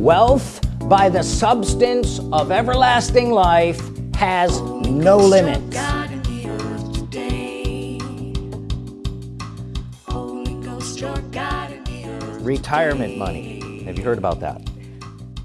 wealth by the substance of everlasting life has no limits retirement money. Have you heard about that?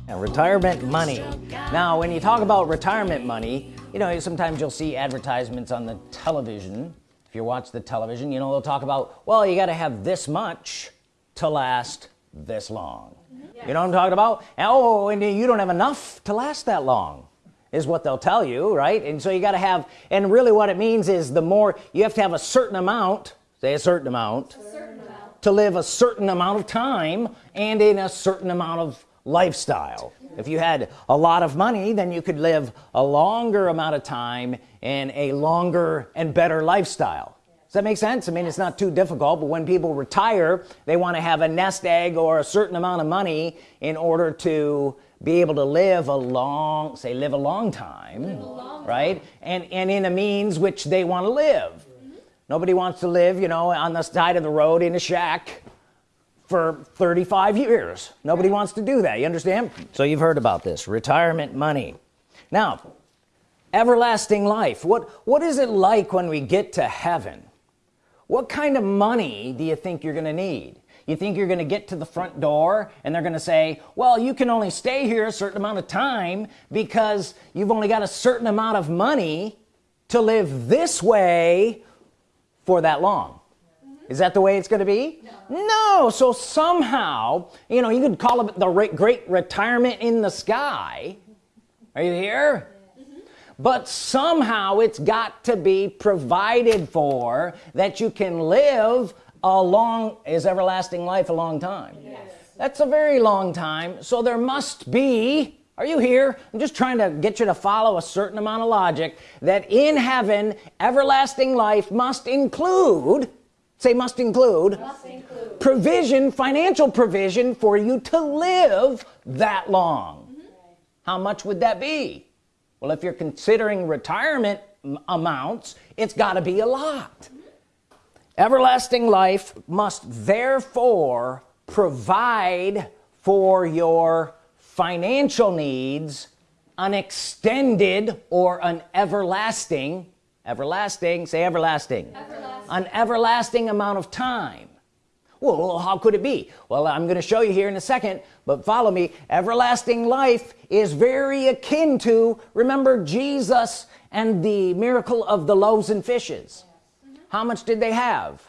Now, retirement money. now when you talk about retirement money you know sometimes you'll see advertisements on the television. If you watch the television you know they'll talk about well you got to have this much to last this long. Yes. you know what I'm talking about? Oh and you don't have enough to last that long is what they'll tell you right? And so you got to have and really what it means is the more you have to have a certain amount say a certain amount, a certain amount. to live a certain amount of time and in a certain amount of lifestyle. Mm-hmm. If you had a lot of money then you could live a longer amount of time in a longer and better lifestyle that make sense? I mean it's not too difficult but when people retire they want to have a nest egg or a certain amount of money in order to be able to live a long say live a long time a long right? Time. and and in a means which they want to live. Mm -hmm. nobody wants to live you know on the side of the road in a shack for 35 years. Nobody wants to do that you understand? So you've heard about this retirement money. Now everlasting life. What what is it like when we get to heaven what kind of money do you think you're gonna need? You think you're gonna get to the front door and they're gonna say well you can only stay here a certain amount of time because you've only got a certain amount of money to live this way for that long. Is that the way it's gonna be? No. no. So somehow you know you could call it the great retirement in the sky. Are you here? mm-hmm. But somehow it's got to be provided for that you can live a long is everlasting life a long time yes. that's a very long time so there must be are you here I'm just trying to get you to follow a certain amount of logic that in heaven everlasting life must include say must include, must include. provision financial provision for you to live that long mm -hmm. how much would that be well if you're considering retirement amounts it's got to be a lot everlasting life must therefore provide for your financial needs an extended or an everlasting everlasting say everlasting, everlasting. an everlasting amount of time well how could it be? Well I'm gonna show you here in a second but follow me. Everlasting life is very akin to remember Jesus and the miracle of the loaves and fishes. How much did they have?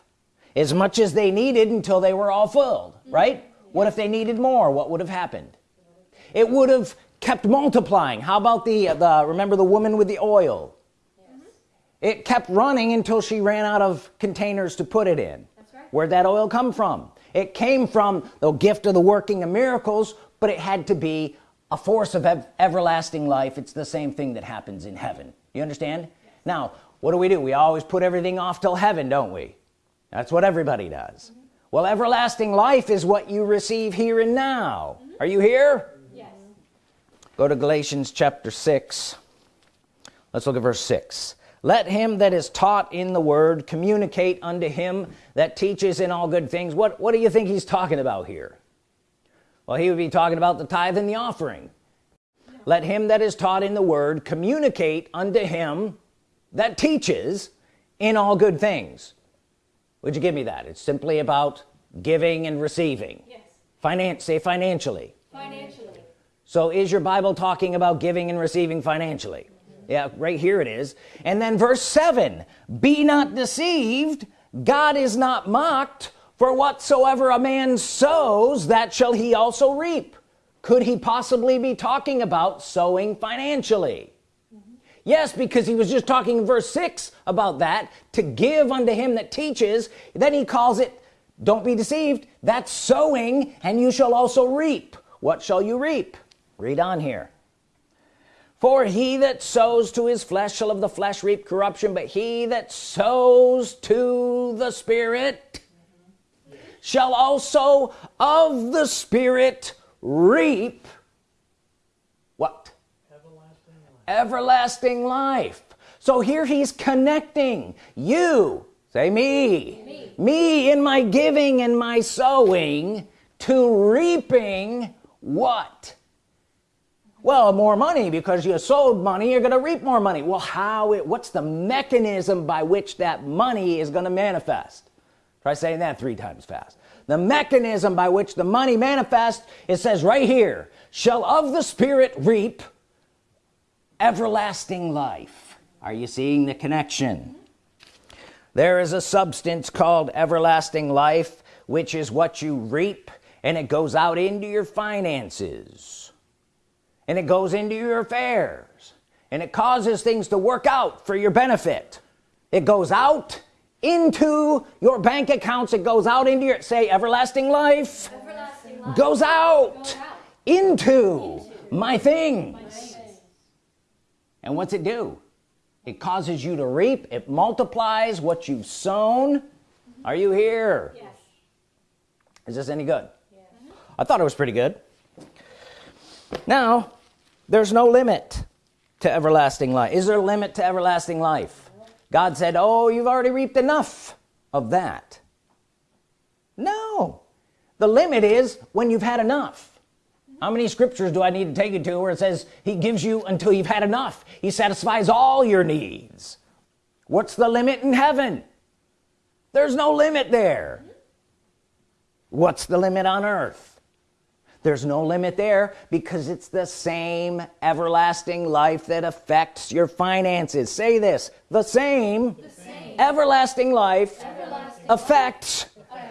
As much as they needed until they were all filled right? What if they needed more? What would have happened? It would have kept multiplying. How about the uh, the remember the woman with the oil? It kept running until she ran out of containers to put it in. Where'd that oil come from? It came from the gift of the working of miracles but it had to be a force of ev everlasting life. It's the same thing that happens in heaven. You understand? Yes. now what do we do? We always put everything off till heaven don't we? That's what everybody does. Mm -hmm. well everlasting life is what you receive here and now. Mm -hmm. are you here? Yes. Go to Galatians chapter 6 let's look at verse 6 let him that is taught in the word communicate unto him that teaches in all good things. What what do you think he's talking about here? Well he would be talking about the tithe and the offering. Let him that is taught in the word communicate unto him that teaches in all good things. Would you give me that? It's simply about giving and receiving. Yes. finance say financially. Financially. So is your Bible talking about giving and receiving financially yeah right here it is. And then verse 7 be not deceived. God is not mocked for whatsoever a man sows that shall he also reap. Could he possibly be talking about sowing financially? Mm -hmm. yes because he was just talking in verse 6 about that to give unto him that teaches. Then he calls it don't be deceived. That's sowing and you shall also reap. What shall you reap? Read on here for he that sows to his flesh shall of the flesh reap corruption but he that sows to the spirit shall also of the spirit reap what everlasting life, everlasting life. so here he's connecting you say me. me me in my giving and my sowing to reaping what well more money because you sold money you're gonna reap more money. Well how it what's the mechanism by which that money is gonna manifest? Try saying that three times fast. The mechanism by which the money manifests it says right here shall of the spirit reap everlasting life. Are you seeing the connection? There is a substance called everlasting life which is what you reap and it goes out into your finances and it goes into your affairs. And it causes things to work out for your benefit. It goes out into your bank accounts. It goes out into your say everlasting life, everlasting life. Goes, out goes out. into, into my, things. my things. And what's it do? It causes you to reap. It multiplies what you've sown. Are you here? Yes. is this any good? Yes. I thought it was pretty good. Now there's no limit to everlasting life. Is there a limit to everlasting life? God said oh you've already reaped enough of that. No. The limit is when you've had enough. How many scriptures do I need to take you to where it says he gives you until you've had enough? He satisfies all your needs. What's the limit in heaven? There's no limit there. What's the limit on earth there's no limit there because it's the same everlasting life that affects your finances say this the same, the same. everlasting life everlasting affects,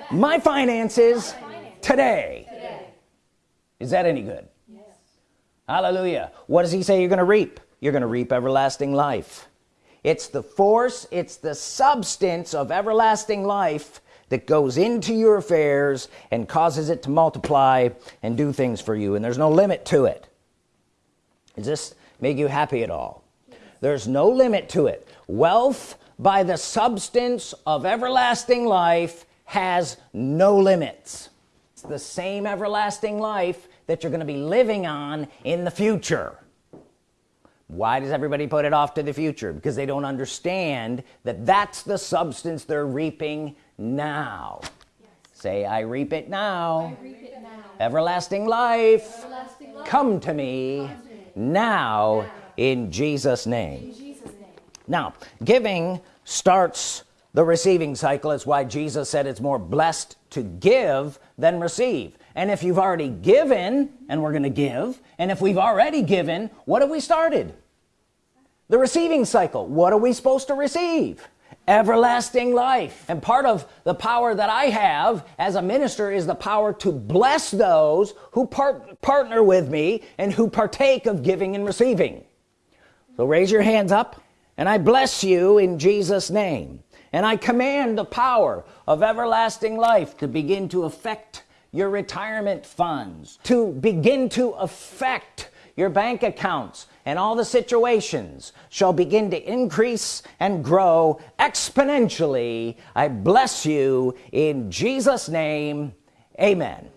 my finances, my finances today. today is that any good yes. hallelujah what does he say you're gonna reap you're gonna reap everlasting life it's the force it's the substance of everlasting life that goes into your affairs and causes it to multiply and do things for you. And there's no limit to it. Does this make you happy at all? There's no limit to it. Wealth by the substance of everlasting life has no limits. It's the same everlasting life that you're going to be living on in the future. Why does everybody put it off to the future? Because they don't understand that that's the substance they're reaping now yes. say I reap it now, reap it now. Everlasting, life. everlasting life come to me, come to me. Now, now, in Jesus name. in Jesus name now giving starts the receiving cycle it's why Jesus said it's more blessed to give than receive and if you've already given and we're gonna give and if we've already given what have we started the receiving cycle what are we supposed to receive everlasting life. And part of the power that I have as a minister is the power to bless those who part partner with me and who partake of giving and receiving. So raise your hands up and I bless you in Jesus name. And I command the power of everlasting life to begin to affect your retirement funds to begin to affect your bank accounts and all the situations shall begin to increase and grow exponentially. I bless you in Jesus name. Amen